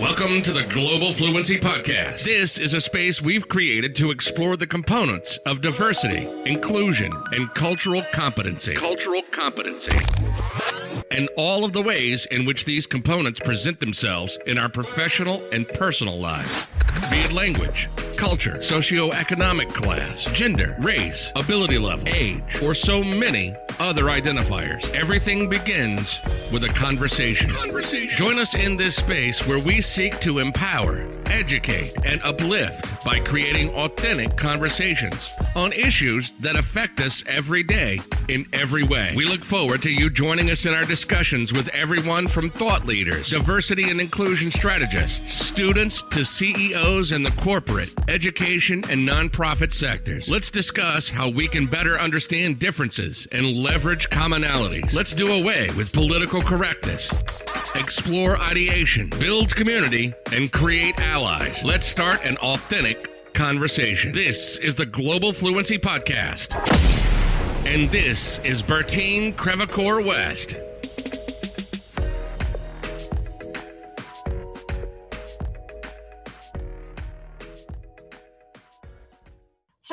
Welcome to the Global Fluency Podcast. This is a space we've created to explore the components of diversity, inclusion, and cultural competency. Cultural competency. And all of the ways in which these components present themselves in our professional and personal lives. Be it language, culture, socioeconomic class, gender, race, ability level, age, or so many other identifiers. Everything begins with a conversation. conversation. Join us in this space where we seek to empower, educate, and uplift by creating authentic conversations on issues that affect us every day in every way. We look forward to you joining us in our discussions with everyone from thought leaders, diversity and inclusion strategists, students to CEOs in the corporate, education, and nonprofit sectors. Let's discuss how we can better understand differences and leverage commonalities. Let's do away with political correctness, explore ideation, build community, and create allies. Let's start an authentic conversation. This is the Global Fluency Podcast. And this is Bertine Crevecoeur West.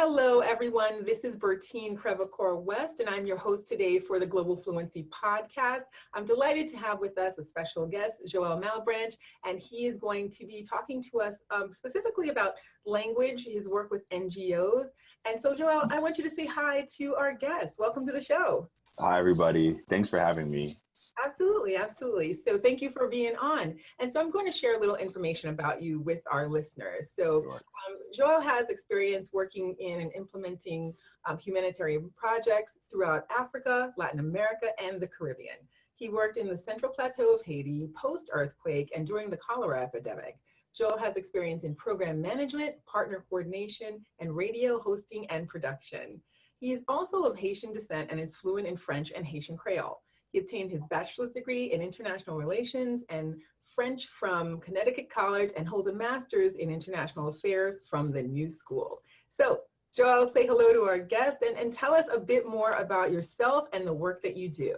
Hello, everyone. This is Bertine Crevecoeur West, and I'm your host today for the Global Fluency Podcast. I'm delighted to have with us a special guest, Joel Malebranche, and he is going to be talking to us um, specifically about language, his work with NGOs. And so, Joel, I want you to say hi to our guest. Welcome to the show. Hi, everybody. Thanks for having me. Absolutely, absolutely. So thank you for being on. And so I'm going to share a little information about you with our listeners. So sure. um, Joel has experience working in and implementing um, humanitarian projects throughout Africa, Latin America, and the Caribbean. He worked in the Central Plateau of Haiti post-earthquake and during the cholera epidemic. Joel has experience in program management, partner coordination, and radio hosting and production. He is also of Haitian descent and is fluent in French and Haitian Creole. He obtained his bachelor's degree in international relations and French from Connecticut College and holds a master's in international affairs from the New School. So Joel, say hello to our guest and, and tell us a bit more about yourself and the work that you do.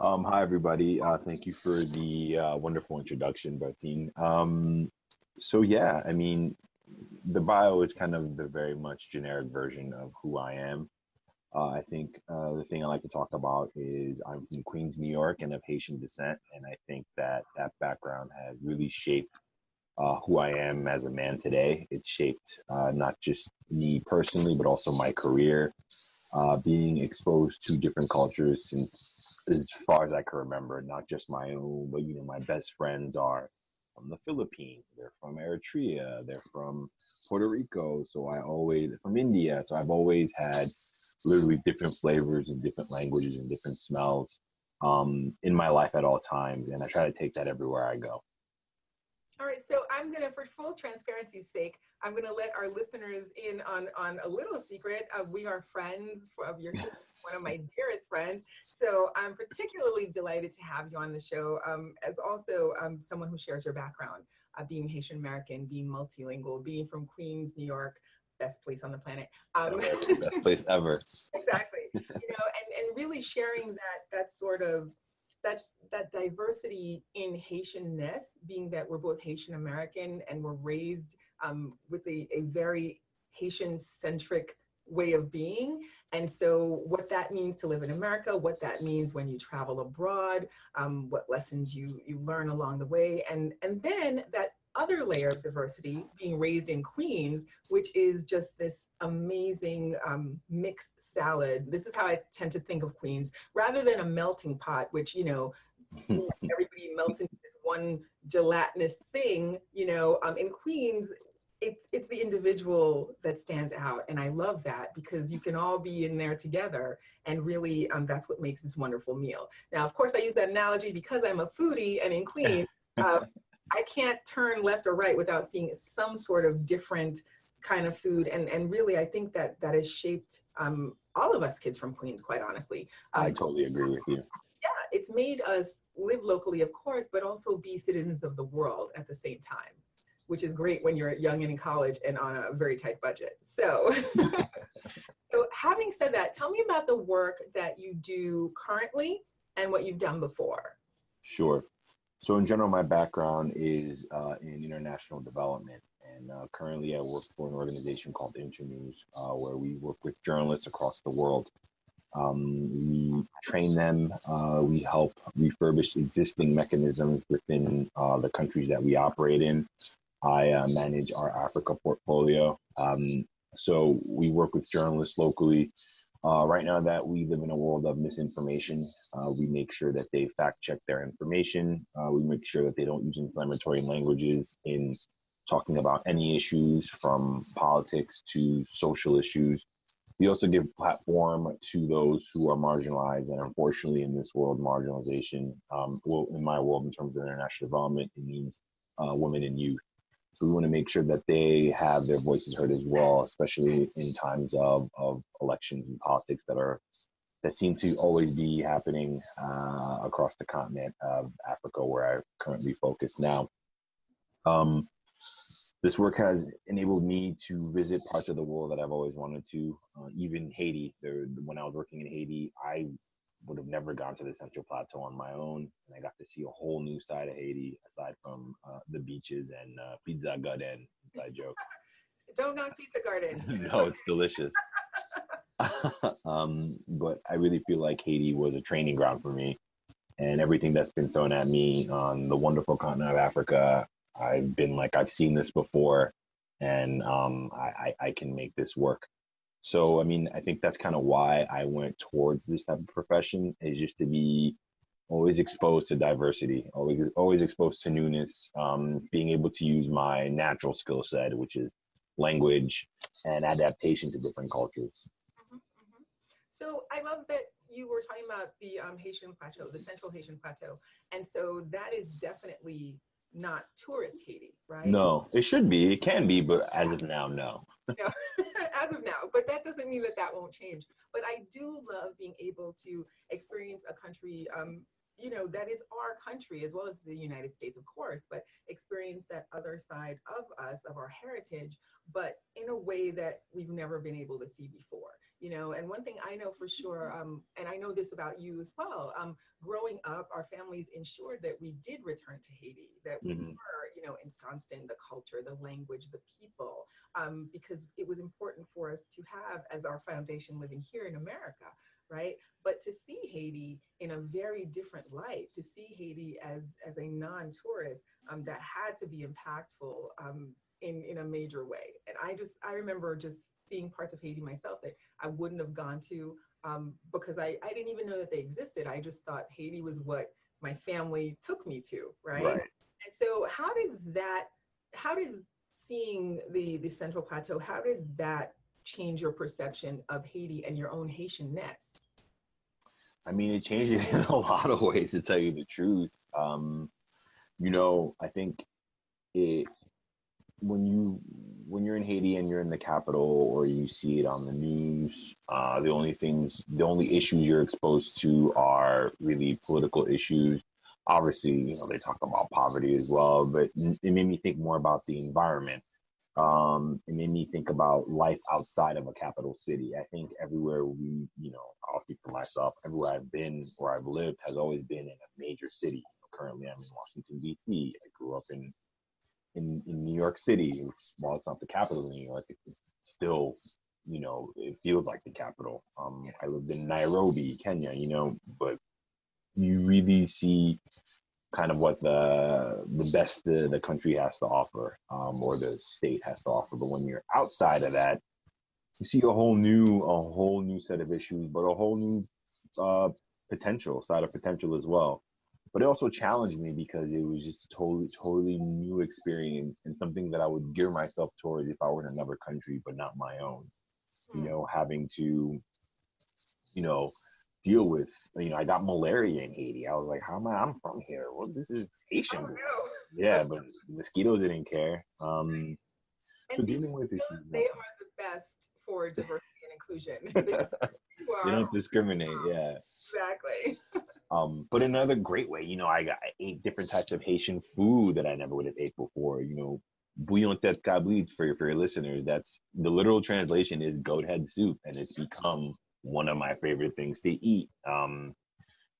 Um, hi, everybody. Uh, thank you for the uh, wonderful introduction, Bertine. Um, so yeah, I mean, the bio is kind of the very much generic version of who I am. Uh, I think uh, the thing I like to talk about is I'm from Queens, New York, and of Haitian descent, and I think that that background has really shaped uh, who I am as a man today. It shaped uh, not just me personally, but also my career. Uh, being exposed to different cultures since as far as I can remember, not just my own, but you know, my best friends are from the Philippines, they're from Eritrea, they're from Puerto Rico, so I always from India, so I've always had literally different flavors and different languages and different smells um, in my life at all times. And I try to take that everywhere I go. All right, so I'm gonna, for full transparency's sake, I'm gonna let our listeners in on, on a little secret. Uh, we are friends of your sister, one of my dearest friends. So I'm particularly delighted to have you on the show um, as also um, someone who shares your background, uh, being Haitian American, being multilingual, being from Queens, New York, best place on the planet. Um, best place ever. exactly. You know, and, and really sharing that that sort of that's that diversity in Haitianness, being that we're both Haitian American and we're raised um, with a, a very Haitian centric way of being. And so what that means to live in America, what that means when you travel abroad, um, what lessons you, you learn along the way. And, and then that other layer of diversity being raised in Queens, which is just this amazing um, mixed salad. This is how I tend to think of Queens, rather than a melting pot, which, you know, everybody melts into this one gelatinous thing, you know, um, in Queens, it, it's the individual that stands out. And I love that because you can all be in there together and really um, that's what makes this wonderful meal. Now, of course, I use that analogy because I'm a foodie and in Queens, uh, I can't turn left or right without seeing some sort of different kind of food. And, and really, I think that that has shaped um, all of us kids from Queens, quite honestly. Uh, I totally agree with you. Yeah, it's made us live locally, of course, but also be citizens of the world at the same time, which is great when you're young and in college and on a very tight budget. So, so having said that, tell me about the work that you do currently and what you've done before. Sure. So in general, my background is uh, in international development, and uh, currently I work for an organization called Internews, uh, where we work with journalists across the world. Um, we train them. Uh, we help refurbish existing mechanisms within uh, the countries that we operate in. I uh, manage our Africa portfolio. Um, so we work with journalists locally uh, right now that we live in a world of misinformation, uh, we make sure that they fact check their information. Uh, we make sure that they don't use inflammatory languages in talking about any issues from politics to social issues. We also give platform to those who are marginalized, and unfortunately, in this world, marginalization, um, well, in my world, in terms of international development, it means uh, women and youth. So we want to make sure that they have their voices heard as well, especially in times of, of elections and politics that are that seem to always be happening uh, across the continent of Africa, where I currently focus now. Um, this work has enabled me to visit parts of the world that I've always wanted to, uh, even Haiti. There, when I was working in Haiti, I would have never gone to the Central Plateau on my own, and I got to see a whole new side of Haiti aside from uh, the beaches and uh, pizza garden. Inside joke. Don't knock pizza garden. no, it's delicious. um, but I really feel like Haiti was a training ground for me, and everything that's been thrown at me on the wonderful continent of Africa, I've been like I've seen this before, and um, I, I, I can make this work. So, I mean, I think that's kind of why I went towards this type of profession is just to be always exposed to diversity, always always exposed to newness, um, being able to use my natural skill set, which is language and adaptation to different cultures. Mm-hmm, mm-hmm. So I love that you were talking about the um, Haitian Plateau, the Central Haitian Plateau, and so that is definitely not tourist Haiti, right? No, it should be. It can be, but as of now, no. no. as of now, but that doesn't mean that that won't change. But I do love being able to experience a country, um, you know, that is our country as well as the United States, of course, but experience that other side of us, of our heritage, but in a way that we've never been able to see before you know and one thing i know for sure um, and i know this about you as well um, growing up our families ensured that we did return to haiti that we mm-hmm. were you know ensconced in the culture the language the people um, because it was important for us to have as our foundation living here in america right? But to see haiti in a very different light to see haiti as as a non-tourist um, that had to be impactful um, in in a major way. And i just i remember just seeing parts of Haiti myself that I wouldn't have gone to um, because I, I didn't even know that they existed. I just thought Haiti was what my family took me to, right? right. And so how did that, how did seeing the, the Central Plateau, how did that change your perception of Haiti and your own Haitianness? I mean, it changed it in a lot of ways, to tell you the truth. Um, you know, I think it when you when you're in Haiti and you're in the capital or you see it on the news, uh, the only things, the only issues you're exposed to are really political issues. Obviously, you know they talk about poverty as well, but it made me think more about the environment. Um, it made me think about life outside of a capital city. I think everywhere we, you know, I'll speak for myself. Everywhere I've been, where I've lived, has always been in a major city. Currently, I'm in Washington D.C. I grew up in in, in New York City, while it's not the capital of New York, it's still, you know, it feels like the capital. Um, I lived in Nairobi, Kenya, you know, but you really see kind of what the the best the, the country has to offer, um, or the state has to offer. But when you're outside of that, you see a whole new a whole new set of issues, but a whole new uh, potential side of potential as well but it also challenged me because it was just a totally totally new experience and something that I would gear myself towards if I were in another country but not my own. You hmm. know, having to, you know, deal with you know, I got malaria in Haiti. I was like, how am I I'm from here? Well this is Haitian. Oh, no. Yeah, but mosquitoes didn't care. Um and so dealing with issues. They are the best for diversity inclusion. You don't discriminate, yeah. Exactly. um, but another great way, you know, I got I ate different types of Haitian food that I never would have ate before. You know, bouillon tête cabrit for your for your listeners. That's the literal translation is goat head soup, and it's become one of my favorite things to eat. Um,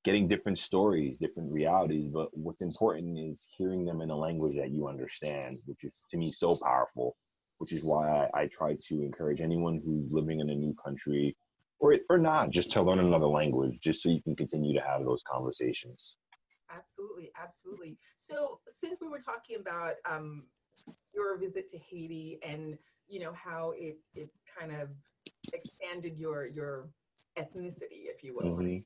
getting different stories, different realities. But what's important is hearing them in a language that you understand, which is to me so powerful. Which is why I, I try to encourage anyone who's living in a new country, or or not, just to learn another language, just so you can continue to have those conversations. Absolutely, absolutely. So since we were talking about um, your visit to Haiti and you know how it it kind of expanded your your ethnicity, if you will. Mm-hmm.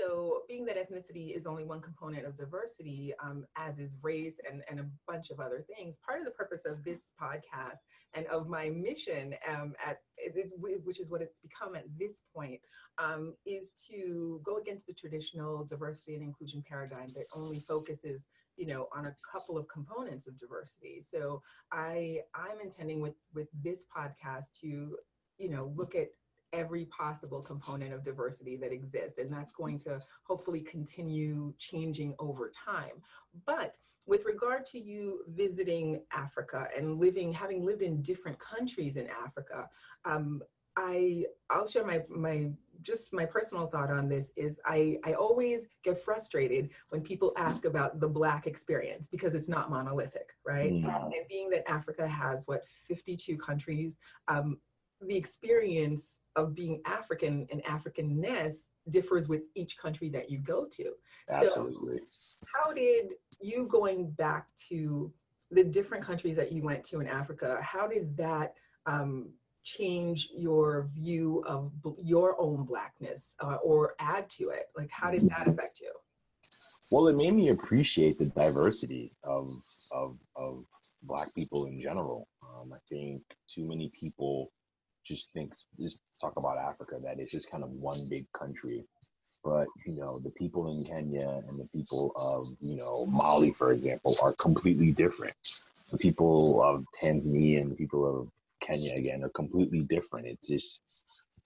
So being that ethnicity is only one component of diversity, um, as is race and, and a bunch of other things, part of the purpose of this podcast and of my mission um, at which is what it's become at this point, um, is to go against the traditional diversity and inclusion paradigm that only focuses you know on a couple of components of diversity. So i i'm intending with with this podcast to you know look at every possible component of diversity that exists. And that's going to hopefully continue changing over time. But with regard to you visiting Africa and living, having lived in different countries in Africa, um, I, I'll share my, my just my personal thought on this is I, I always get frustrated when people ask about the black experience because it's not monolithic right mm. and being that africa has what 52 countries um, the experience of being African and Africanness differs with each country that you go to. Absolutely. So how did you going back to the different countries that you went to in Africa, how did that um, change your view of your own blackness uh, or add to it? Like how did that affect you? Well, it made me appreciate the diversity of, of, of black people in general. Um, I think too many people just thinks just talk about Africa that it's just kind of one big country. But you know, the people in Kenya and the people of you know Mali, for example, are completely different. The people of Tanzania and the people of Kenya again are completely different. It's just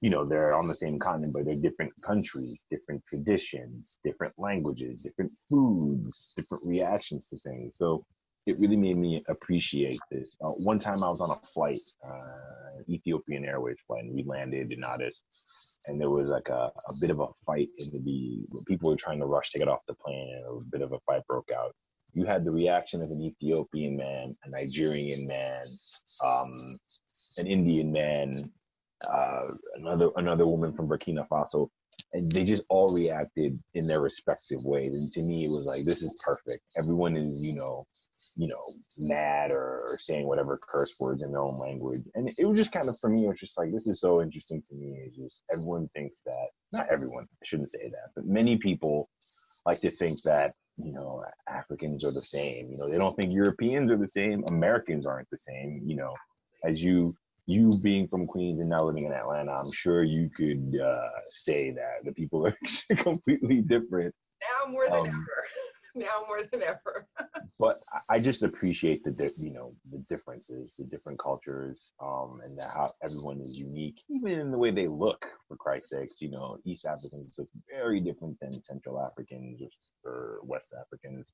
you know they're on the same continent, but they're different countries, different traditions, different languages, different foods, different reactions to things. So it really made me appreciate this. Uh, one time I was on a flight, uh, Ethiopian Airways flight, and we landed in Addis, and there was like a, a bit of a fight in the people were trying to rush to get off the plane, and a bit of a fight broke out. You had the reaction of an Ethiopian man, a Nigerian man, um, an Indian man, uh, another another woman from Burkina Faso, and they just all reacted in their respective ways. And to me, it was like this is perfect. Everyone is, you know, you know, mad or, or saying whatever curse words in their own language, and it was just kind of for me. It was just like this is so interesting to me. It's just everyone thinks that not everyone. I shouldn't say that, but many people like to think that you know Africans are the same. You know, they don't think Europeans are the same. Americans aren't the same. You know, as you you being from Queens and now living in Atlanta, I'm sure you could uh, say that the people are completely different. Now more than um, ever. now more than ever. but I just appreciate the di- you know the differences, the different cultures, um, and how everyone is unique, even in the way they look. For Christ's sakes, you know, East Africans look very different than Central Africans or West Africans.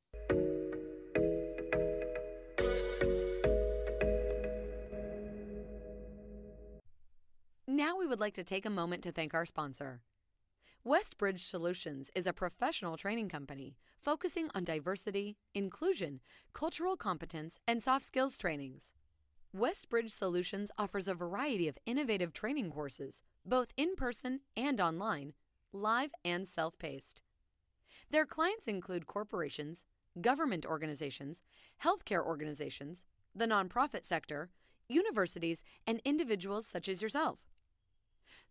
Now we would like to take a moment to thank our sponsor. Westbridge Solutions is a professional training company focusing on diversity, inclusion, cultural competence, and soft skills trainings. Westbridge Solutions offers a variety of innovative training courses, both in person and online, live and self paced. Their clients include corporations, government organizations, healthcare organizations, the nonprofit sector, universities, and individuals such as yourself.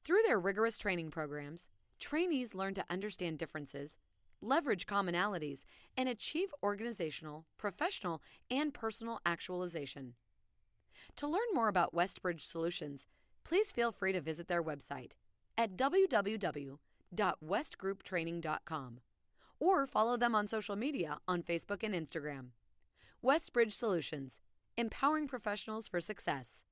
Through their rigorous training programs, trainees learn to understand differences, leverage commonalities, and achieve organizational, professional, and personal actualization. To learn more about Westbridge Solutions, please feel free to visit their website at www.westgrouptraining.com or follow them on social media on Facebook and Instagram. Westbridge Solutions, empowering professionals for success.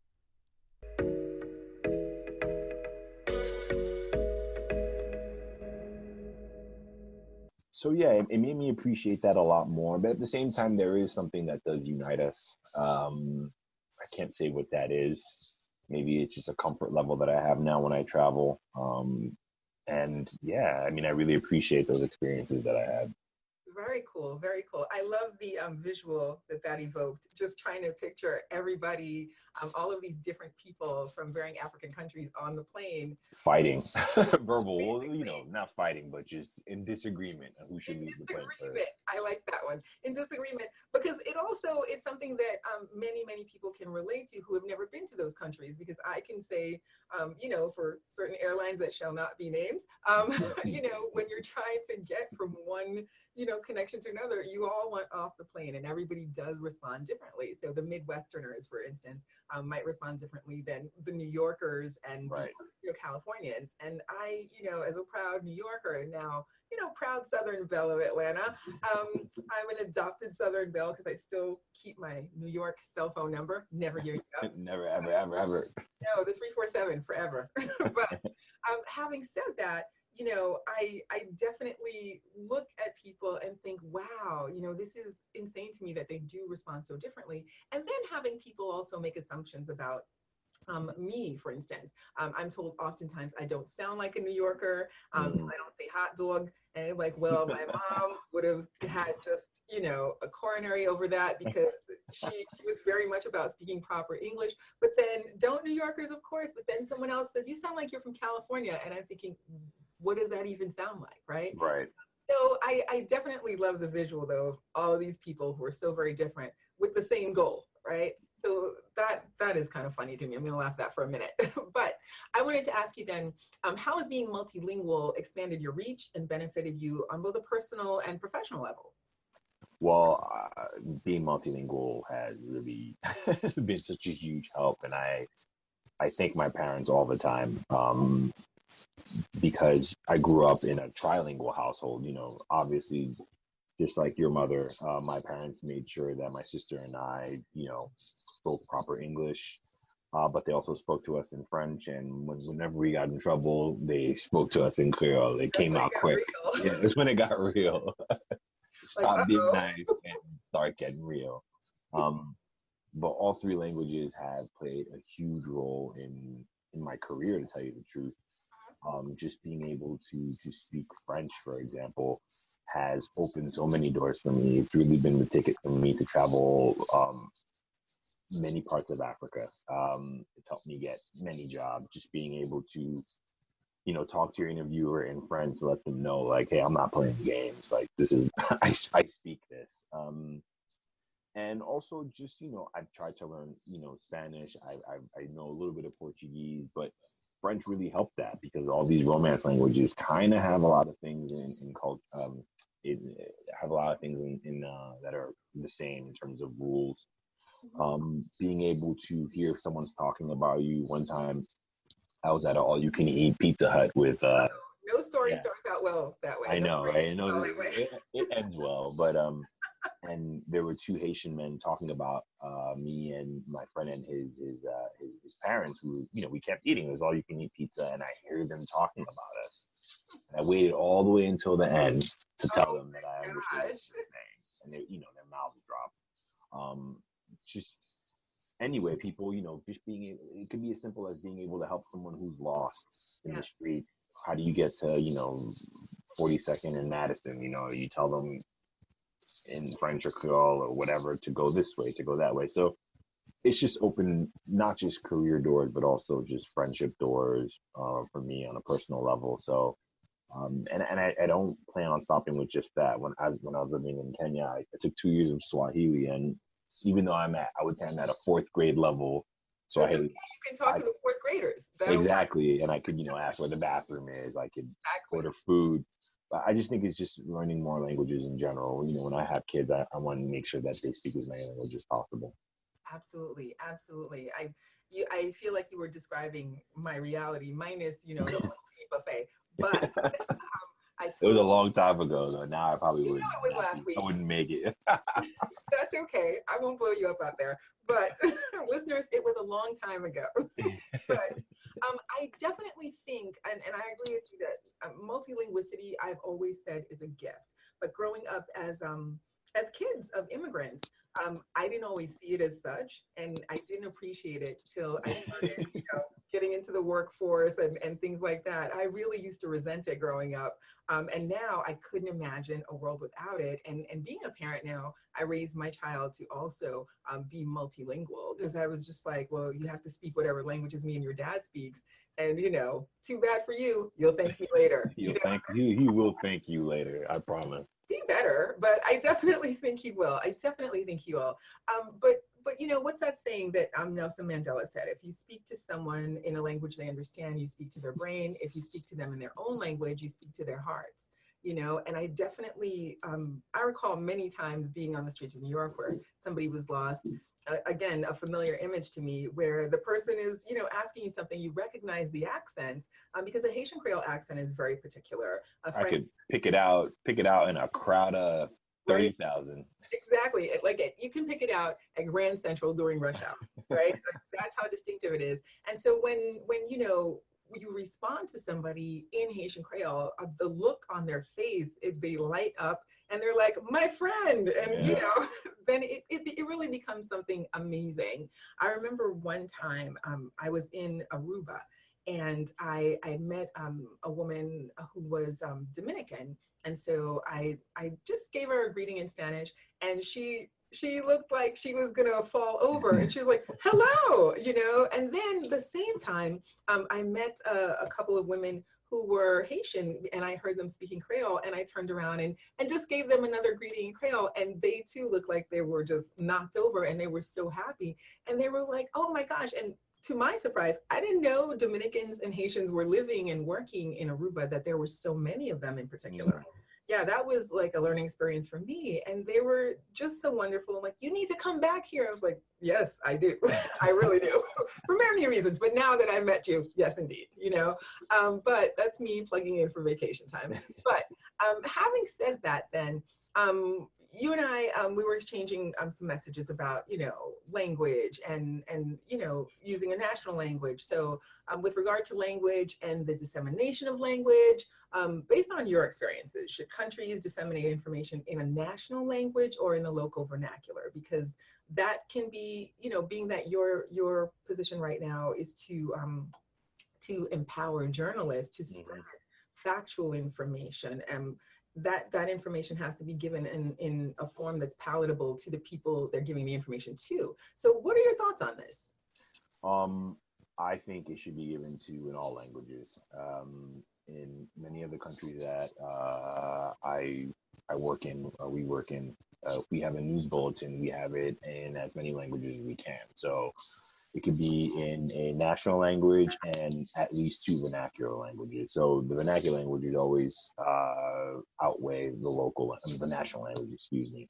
So yeah, it, it, made me appreciate that a lot more. But at the same time, there is something that does unite us. Um, I can't say what that is. Maybe it's just a comfort level that I have now when I travel. Um, and yeah, I mean, I really appreciate those experiences that I had. Very cool, very cool. I love the um, visual that that evoked. Just trying to picture everybody, um, all of these different people from varying African countries on the plane. Fighting, verbal, you know, not fighting, but just in disagreement who should in leave the plane disagreement. first. I like that one. In disagreement, because it also it's something that um, many many people can relate to who have never been to those countries. Because I can say, um, you know, for certain airlines that shall not be named, um, you know, when you're trying to get from one you know connection to another, you all want off the plane, and everybody does respond differently. So the Midwesterners, for instance, um, might respond differently than the New Yorkers and Right. the you know, Californians. And I, you know, as a proud New Yorker and now you know, proud Southern Belle of Atlanta. Um, I'm an adopted Southern Belle because I still keep my New York cell phone number, never giving it up. Never, ever, ever, ever. No, the 347 forever. but um, having said that, you know, I, I definitely look at people and think, wow, you know, this is insane to me that they do respond so differently. And then having people also make assumptions about um, me, for instance. Um, I'm told oftentimes I don't sound like a New Yorker. Um, Mhm. I don't say hot dog. And I'm like, well, my mom would have had just, you know, a coronary over that because she, she was very much about speaking proper English. But then don't New Yorkers, of course, but then someone else says, you sound like you're from California. And I'm thinking, what does that even sound like, right? Right. So I, I definitely love the visual though of all these people who are so very different with the same goal, right? So that that is kind of funny to me. I'm gonna laugh at that for a minute. but I wanted to ask you then, um, how has being multilingual expanded your reach and benefited you on both a personal and professional level? Well, uh, being multilingual has really been such a huge help, and I, I thank my parents all the time um, because I grew up in a trilingual household. You know, obviously, just like your mother, uh, my parents made sure that my sister and I, you know, spoke proper English. Uh, but they also spoke to us in French, and when, whenever we got in trouble, they spoke to us in Creole. It That's came when it out quick. real. Yeah, it's when it got real. Stop being nice and start getting real. Um, but all three languages have played a huge role in in my career, to tell you the truth. Um, just being able to to speak French, for example, has opened so many doors for me. It's really been the ticket for me to travel um, many parts of Africa. Um, it's helped me get many jobs. Just being able to you know, talk to your interviewer in French let them know, like, hey, I'm not playing games. Like, this is, I, I speak this. Um, and also just, you know, I've tried to learn, you know, Spanish. I, I, I know a little bit of Portuguese, but French really helped that because all these Romance languages kind of have a lot of things in, in culture, um, it, have a lot of things in, in uh, that are the same in terms of rules. Um, being able to hear if someone's talking about you one time, I was at an all-you-can-eat Pizza Hut with. Uh, No story Yeah. starts out well that way. I know, story right? I know well that that way. it, it ends well, but um, and there were two Haitian men talking about uh me and my friend and his his uh his, his parents who you know we kept eating. It was all-you-can-eat pizza, and I hear them talking about us. And I waited all the way until the end to tell Oh them that I understood what they were saying, and they, you know, their mouths dropped. Um, just anyway, people, you know, just being able, it could be as simple as being able to help someone who's lost in Yeah. the street. How do you get to, you know, 42nd and Madison? You know, you tell them in French or Creole or whatever to go this way, to go that way. So it's just opened not just career doors, but also just friendship doors uh, for me on a personal level. So, um, and and I, I don't plan on stopping with just that. When I was when I was living in Kenya, I, I took two years of Swahili, and even though I'm at I would say I'm at a fourth grade level so. Swahili You can talk I- to the fourth graders. Exactly, and I could you know ask where the bathroom is. I could Exactly. order food. I just think it's just learning more languages in general. You know, when I have kids, I, I want to make sure that they speak as many languages as possible. Absolutely, absolutely. I you I feel like you were describing my reality minus, you know, the buffet. But um, I It was a long time ago, though. Now I probably wouldn't. it was last week. I wouldn't make it. that's okay. I won't blow you up out there. But listeners, it was a long time ago. but um, I definitely think, and, and I agree with you that um, multilinguality, I've always said, is a gift. But growing up as um, as kids of immigrants, um, I didn't always see it as such, and I didn't appreciate it till I started, you know, getting into the workforce and, and things like that. I really used to resent it growing up. Um, and now I couldn't imagine a world without it. And, and being a parent now, I raised my child to also um, be multilingual because I was just like, well, you have to speak whatever languages me and your dad speaks. And you know, too bad for you. You'll thank me later. He'll you know? thank you. He will thank you later. I promise. Be better, but I definitely think he will. I definitely think he will. Um, but but you know, what's that saying that um, Nelson Mandela said? If you speak to someone in a language they understand, you speak to their brain. If you speak to them in their own language, you speak to their hearts. You know, and I definitely, um, I recall many times being on the streets of New York where somebody was lost. Uh, again, a familiar image to me where the person is, you know, asking you something, you recognize the accents um, because a Haitian Creole accent is very particular. I could pick it out, pick it out in a crowd of thirty thousand. Exactly. Like it, you can pick it out at Grand Central during rush hour, right? That's how distinctive it is. And so when when you know you respond to somebody in Haitian Creole, uh, the look on their face, it, they light up and they're like, my friend. And, yeah. you know, then it, it, it, really becomes something amazing. I remember one time um, I was in Aruba and I, I met um, a woman who was um, Dominican. And so I, I just gave her a greeting in Spanish and she she looked like she was gonna fall over. And she was like hello you know? And then the same time um, i met a, a, couple of women who were haitian and i heard them speaking creole and i turned around and and just gave them another greeting in creole and they too looked like they were just knocked over and they were so happy. And they were like oh my gosh and to my surprise, I didn't know Dominicans and Haitians were living and working in Aruba, that there were so many of them in particular. Mm-hmm yeah, that was like a learning experience for me. And they were just so wonderful. I'm like, you need to come back here. I was like, yes, I do. I really do for many reasons. But now that I met you, yes, indeed, you know, um, but that's me plugging in for vacation time. But um, having said that, then, um, you and I, um, we were exchanging um, some messages about, you know, language and, and, you know, using a national language. So um, with regard to language and the dissemination of language, um, based on your experiences, should countries disseminate information in a national language or in a local vernacular? Because that can be, you know, being that your, your position right now is to, um, to empower journalists to spread mm -hmm. factual information and that that information has to be given in in a form that's palatable to the people they're giving the information to. So what are your thoughts on this? Um i think it should be given to in all languages. Um in many of the countries that uh i i work in or we work in uh, we have a news bulletin we have it in as many languages as we can. So it could be in a national language and at least two vernacular languages. So the vernacular languages always uh, outweigh the local, the national language, excuse me.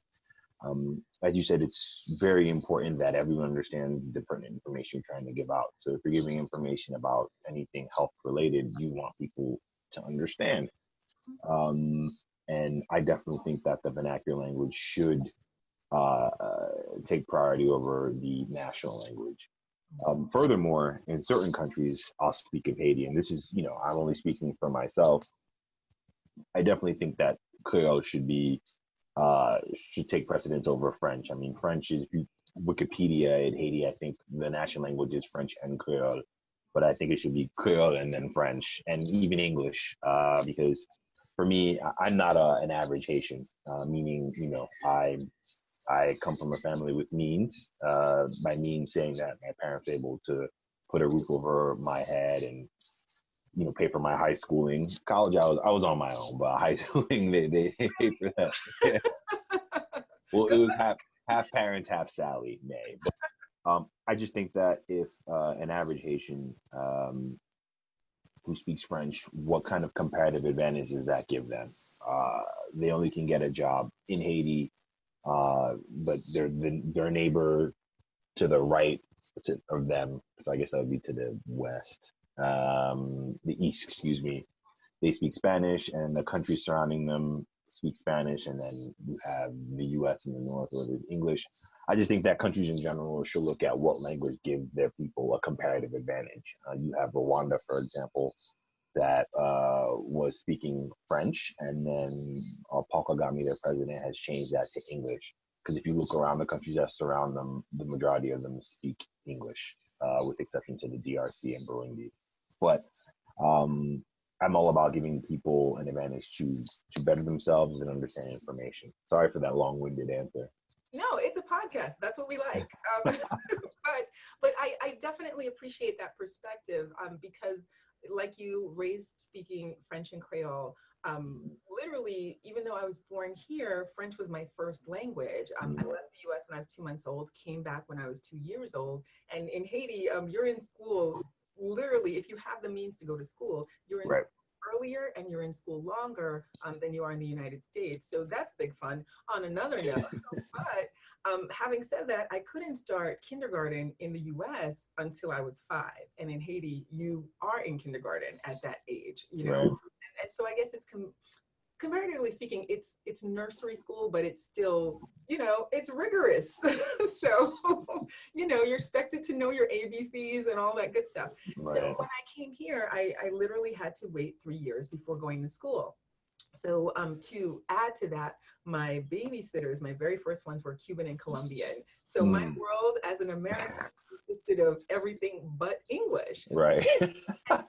Um, as you said, it's very important that everyone understands the different information you're trying to give out. So if you're giving information about anything health related, you want people to understand. Um, and I definitely think that the vernacular language should uh, uh, take priority over the national language. Um, furthermore, in certain countries, I'll speak of Haiti, and this is, you know, I'm only speaking for myself. I definitely think that Creole should be uh, should take precedence over French. I mean, French is Wikipedia in Haiti. I think the national language is French and Creole, but I think it should be Creole and then French and even English uh, because for me, I'm not a, an average Haitian, uh, meaning you know I I come from a family with means. Uh, by means, saying that my parents able to put a roof over my head and you know pay for my high schooling. College, I was I was on my own, but high schooling they they paid for that. well, it was half half parents, half Sallie Mae. But, um, I just think that if uh, an average Haitian um, who speaks French, what kind of comparative advantage does that give them? Uh, they only can get a job in Haiti uh, but their their neighbor to the right to, of them, so I guess that would be to the west, um, the east, excuse me. They speak Spanish, and the countries surrounding them speak Spanish, and then you have the U.S. in the north, where there's English. I just think that countries in general should look at what language gives their people a comparative advantage. Uh, you have Rwanda, for example, that uh, was speaking French, and then uh, Paul Kagame, their president, has changed that to English. Because if you look around the countries that surround them, the majority of them speak English. uh, with exception to the DRC and Burundi. But um, I'm all about giving people an advantage to to better themselves and understand information. Sorry for that long-winded answer. No, it's a podcast. That's what we like. Um, but but I, I definitely appreciate that perspective um, because, like you, raised speaking French and Creole. Um, literally, even though I was born here, French was my first language. Um, I left the U.S. when I was two months old. Came back when I was two years old. And in Haiti, um, you're in school. Literally, if you have the means to go to school, you're in Right. school earlier and you're in school longer um, than you are in the United States. So that's big fun. On another note, but um, having said that, I couldn't start kindergarten in the US until I was five. And in Haiti, you are in kindergarten at that age, you know? Right. And, and so I guess it's com- comparatively speaking, it's it's nursery school, but it's still, you know, it's rigorous. so, you know, you're expected to know your ABCs and all that good stuff. So when I came here, I, I literally had to wait three years before going to school. So um, to add to that, my babysitters, my very first ones were Cuban and Colombian. So my Mm. world as an American consisted of everything but English. Right.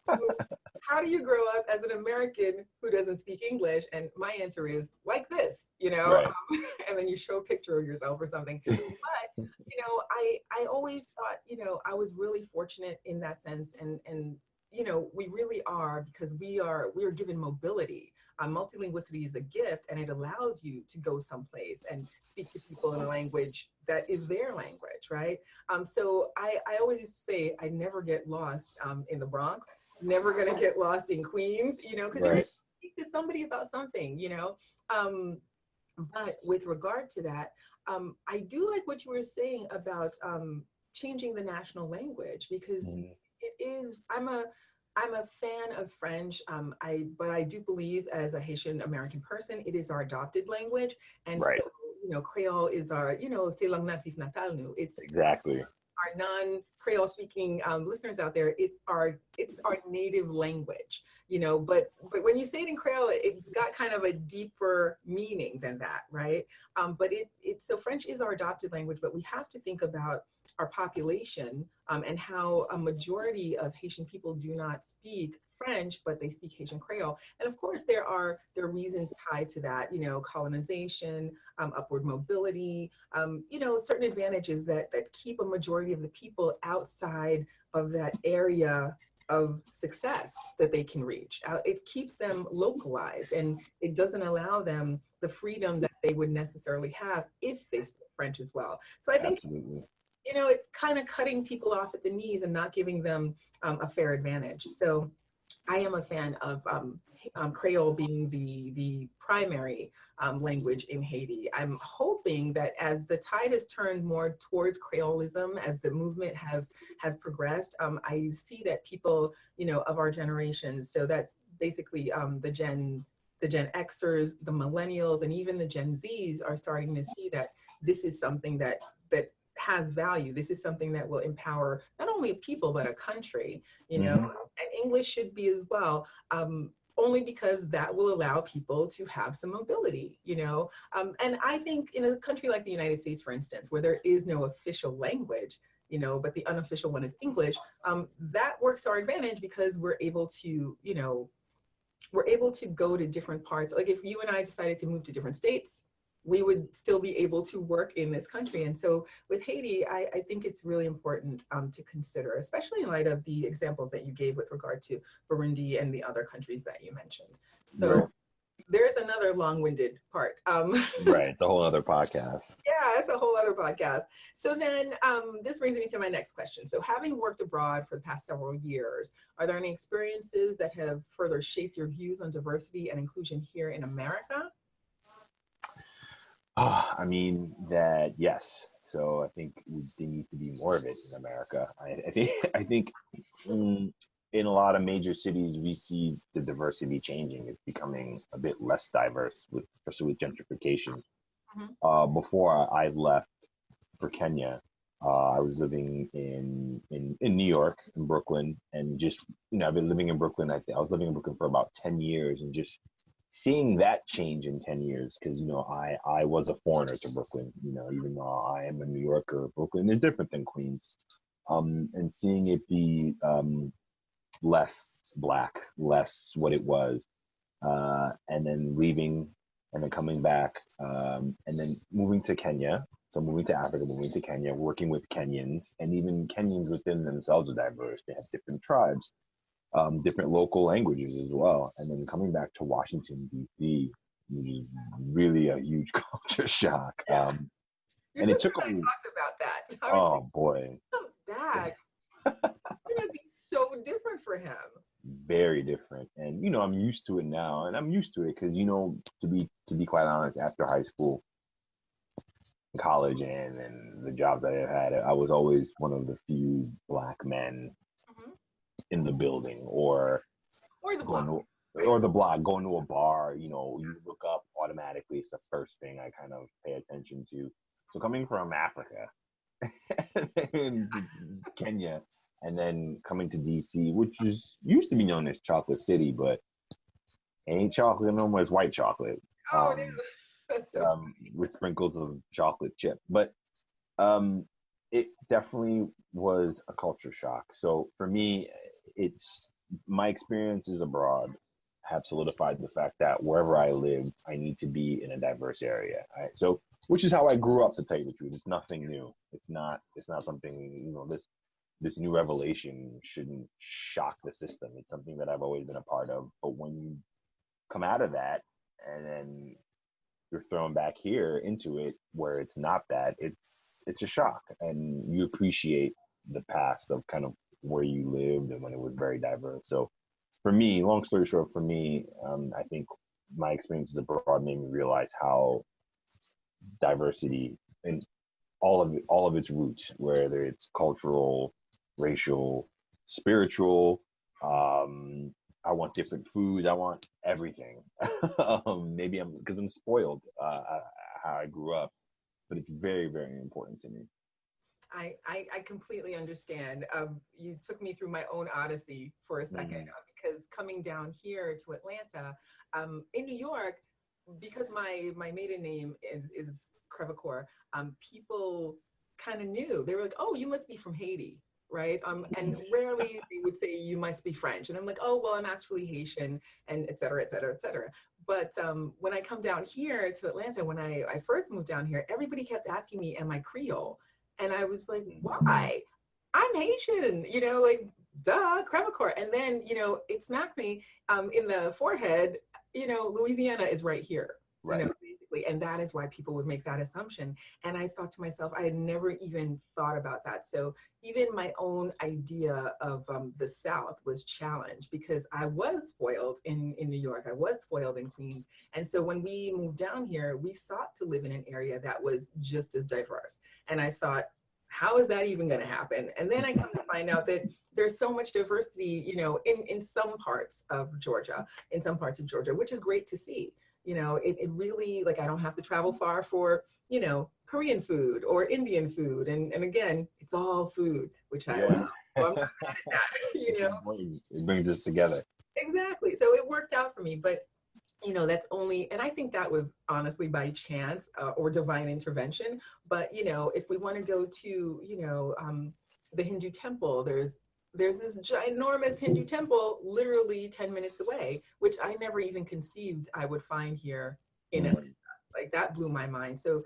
How do you grow up as an American who doesn't speak English? And my answer is like this, you know, Right. um, and then you show a picture of yourself or something. But you know, I I always thought, you know, I was really fortunate in that sense, and and you know, we really are because we are we are given mobility. Uh, multilinguality is a gift, and it allows you to go someplace and speak to people in a language that is their language, right? Um, so I I always used to say I never get lost um, in the Bronx, never gonna get lost in Queens, you know, because you're Right. speak to somebody about something, you know. Um, but with regard to that, um, I do like what you were saying about um, changing the national language because Mhm. it is. I'm a I'm a fan of French. Um, I but I do believe as a Haitian American person, it is our adopted language, and Right. so you know Creole is our you know c'est langue natif natal nous. It's Exactly. our non-Creole speaking um, listeners out there, it's our it's our native language, you know. But but when you say it in Creole, it's got kind of a deeper meaning than that, right? Um, but it it's so French is our adopted language, but we have to think about our population um, and how a majority of Haitian people do not speak French, but they speak Haitian Creole. And of course, there are there are reasons tied to that, you know, colonization, um, upward mobility, um, you know, certain advantages that that keep a majority of the people outside of that area of success that they can reach. Uh, it keeps them localized and it doesn't allow them the freedom that they would necessarily have if they speak French as well. So I think Absolutely. You know, it's kind of cutting people off at the knees and not giving them um, a fair advantage. So I am a fan of um, um, Creole being the, the primary um, language in Haiti. I'm hoping that as the tide has turned more towards Creolism, as the movement has, has progressed, um, I see that people, you know, of our generation, so that's basically um, the Gen the Gen Xers, the millennials, and even the Gen Zs are starting to see that this is something that that has value. This is something that will empower not only people but a country. You know, and English should be as well. Um, only because that will allow people to have some mobility, you know. Um, and I think in a country like the United States, for instance, where there is no official language, you know, but the unofficial one is English, um, that works to our advantage because we're able to, you know, we're able to go to different parts. Like if you and I decided to move to different states, we would still be able to work in this country. And so with Haiti, I, I think it's really important um, to consider, especially in light of the examples that you gave with regard to Burundi and the other countries that you mentioned. So Right. there's another long-winded part. Um, right. It's a whole other podcast. yeah, it's a whole other podcast. So then um, this brings me to my next question. So having worked abroad for the past several years, are there any experiences that have further shaped your views on diversity and inclusion here in America? Ah, I mean that yes. So I think we, there needs to be more of it in America. I, I think I think mm, in a lot of major cities we see the diversity changing. It's becoming a bit less diverse, with, especially with gentrification. Mhm. Uh, before I left for Kenya, uh, I was living in, in in New York, in Brooklyn, and just you know I've been living in Brooklyn. I think I was living in Brooklyn for about ten years, and just seeing that change in 10 years because you know i i was a foreigner to brooklyn you know even though i am a new yorker brooklyn is different than queens um, and seeing it be um, less black, less what it was, uh, and then leaving and then coming back um, and then moving to Kenya. So moving to Africa, moving to Kenya, working with Kenyans, and even Kenyans within themselves are diverse. They have different tribes, um, different local languages as well. And then coming back to Washington D.C. was really a huge culture shock. Um, and it took and I a- talked about that. Oh like, boy, comes back. it's gonna be so different for him. very different and you know i'm used to it now and i'm used to it because you know to be to be quite honest after high school college and and the jobs i have had i was always one of the few black men. In the building or Or the block. to or the block going to a bar you know you look up automatically it's the first thing i kind of pay attention to so coming from africa and kenya and then coming to dc which is used to be known as chocolate city but ain't chocolate no more it's white chocolate Oh, um. That's so um, with sprinkles of chocolate chip. But um, it definitely was a culture shock. So for me, it's my experiences abroad have solidified the fact that wherever I live, I need to be in a diverse area. So, which is how I grew up. To tell you the truth, it's nothing new. It's not. It's not something. You know, this this new revelation shouldn't shock the system. It's something that I've always been a part of. But when you come out of that and then you're thrown back here into it where it's not that it's it's a shock and you appreciate the past of kind of where you lived and when it was very diverse so for me long story short for me um, i think my experiences abroad made me realize how diversity and all of it, all of its roots whether it's cultural racial spiritual um I want different foods. I want everything. um, maybe I'm because I'm spoiled uh, uh, how I grew up, but it's very, very important to me. I, I, I completely understand. Um, you took me through my own odyssey for a second Mhm. uh, because coming down here to Atlanta, um, in New York, because my my maiden name is is Crevecoeur, um, people kind of knew. They were like, "Oh, you must be from Haiti." Right. Um, and rarely they would say you must be French. And I'm like, oh, well, I'm actually Haitian and et cetera, et cetera, et cetera. But um, when I come down here to Atlanta, when I, I first moved down here, everybody kept asking me, am I Creole? And I was like, why? I'm Haitian, you know, like, duh, Crevecoeur. And then, you know, it smacked me um, in the forehead, you know, Louisiana is right here, Right. you know, basically. And that is why people would make that assumption. And I thought to myself, I had never even thought about that. So even my own idea of um, the South was challenged because I was spoiled in, in New York. I was spoiled in Queens. And so when we moved down here, we sought to live in an area that was just as diverse. And I thought, how is that even going to happen? And then I come to find out that there's so much diversity, you know, in, in some parts of Georgia, in some parts of Georgia, which is great to see. You know, it, it really, like, I don't have to travel far for, you know, Korean food or Indian food. And, and again, it's all food, which I Yeah. love. So I'm not mad at that, you know? It brings us together. exactly so it worked out for me but you know that's only and i think that was honestly by chance uh, or divine intervention but you know if we want to go to you know um, the hindu temple there's there's this ginormous hindu temple literally 10 minutes away which i never even conceived i would find here in Mhm. Atlanta. like that blew my mind so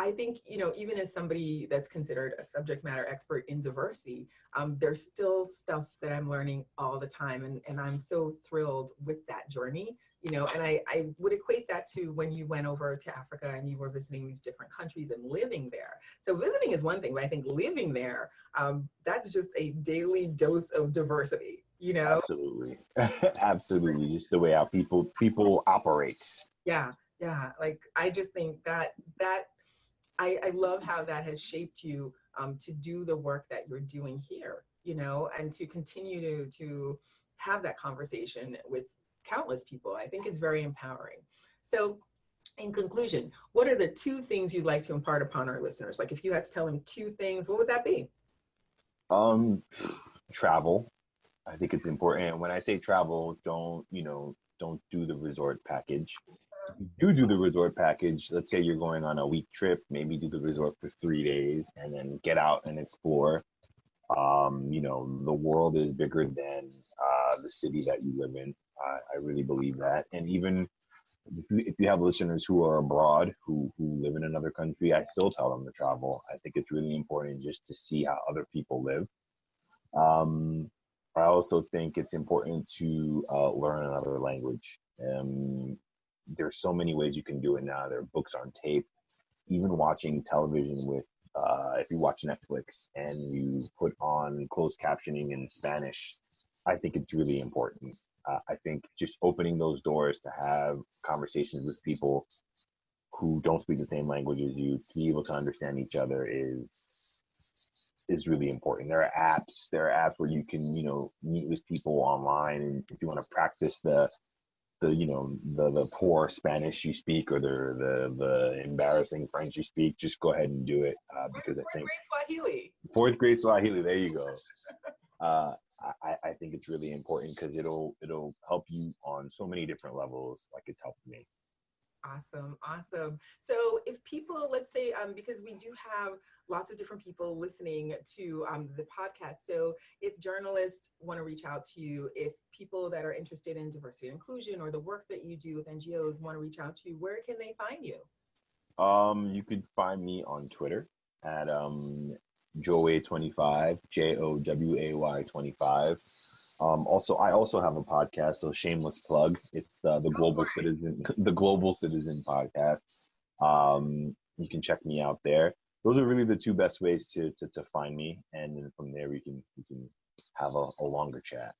I think, you know, even as somebody that's considered a subject matter expert in diversity, um, there's still stuff that I'm learning all the time. And, and I'm so thrilled with that journey, you know, and I, I would equate that to when you went over to Africa and you were visiting these different countries and living there. So visiting is one thing, but I think living there, um, that's just a daily dose of diversity, you know? Absolutely, absolutely. Just the way our people people operate. Yeah, yeah. Like I just think that that I, I love how that has shaped you um, to do the work that you're doing here, you know, and to continue to to have that conversation with countless people. I think it's very empowering. So in conclusion, what are the two things you'd like to impart upon our listeners? Like if you had to tell them two things, what would that be? Um, travel. I think it's important. And when I say travel, don't you know, don't do the resort package. Do do the resort package. Let's say you're going on a week trip, maybe do the resort for three days and then get out and explore. Um, you know, the world is bigger than uh, the city that you live in. I really believe that. And even if you, if you have listeners who are abroad who who live in another country, I still tell them to travel. I think it's really important just to see how other people live. Um, I also think it's important to uh, learn another language. Um, there's so many ways you can do it now. There are books on tape, even watching television with. Uh, if you watch Netflix and you put on closed captioning in Spanish, I think it's really important. Uh, I think just opening those doors to have conversations with people who don't speak the same language as you to be able to understand each other is is really important. There are apps. There are apps where you can, you know, meet with people online, and if you want to practice the, the, you know, the the poor Spanish you speak or the the the embarrassing French you speak, just go ahead and do it uh, because fourth I think fourth grade Swahili. Fourth grade Swahili. There you go. Uh, I, I think it's really important because it'll it'll help you on so many different levels, like it's helped me. Awesome, awesome. So if people, let's say, um, because we do have lots of different people listening to um, the podcast. So if journalists want to reach out to you, if people that are interested in diversity and inclusion or the work that you do with NGOs want to reach out to you, where can they find you? Um, you could find me on Twitter at um, Joway25, J O W A Y 25. Um, also, I also have a podcast, so shameless plug. It's uh, the Global Citizen, the Global Citizen podcast. Um, you can check me out there. Those are really the two best ways to to, to find me, and then from there we can we can have a, a longer chat.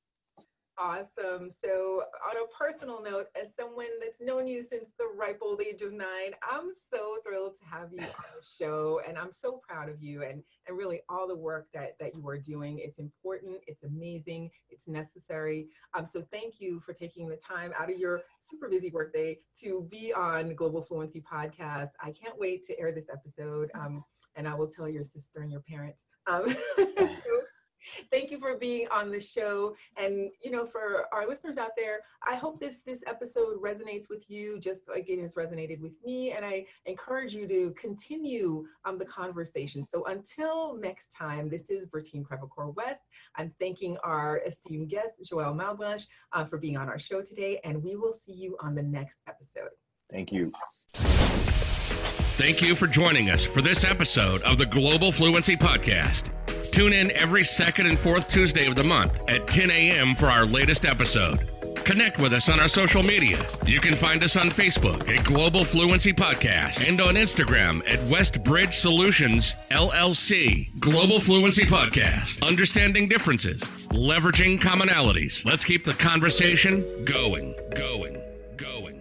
Awesome. So, on a personal note, as someone that's known you since the ripe old age of nine, I'm so thrilled to have you on the show, and I'm so proud of you and and really all the work that that you are doing. It's important. It's amazing. It's necessary. Um, so thank you for taking the time out of your super busy workday to be on Global Fluency Podcast. I can't wait to air this episode, um, and I will tell your sister and your parents. Um, so, thank you for being on the show. And you know for our listeners out there i hope this this episode resonates with you just like it has resonated with me. And i encourage you to continue um, the conversation. So until next time this is bertine crevecoeur west. I'm thanking our esteemed guest joelle malebranche uh, for being on our show today. And we will see you on the next episode. Thank you. Thank you for joining us for this episode of the Global Fluency Podcast. Tune in every second and fourth Tuesday of the month at 10 a.m. for our latest episode. Connect with us on our social media. You can find us on Facebook at Global Fluency Podcast and on Instagram at Westbridge Solutions LLC. Global Fluency Podcast. Understanding differences, leveraging commonalities. Let's keep the conversation going, going, going.